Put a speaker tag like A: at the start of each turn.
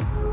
A: you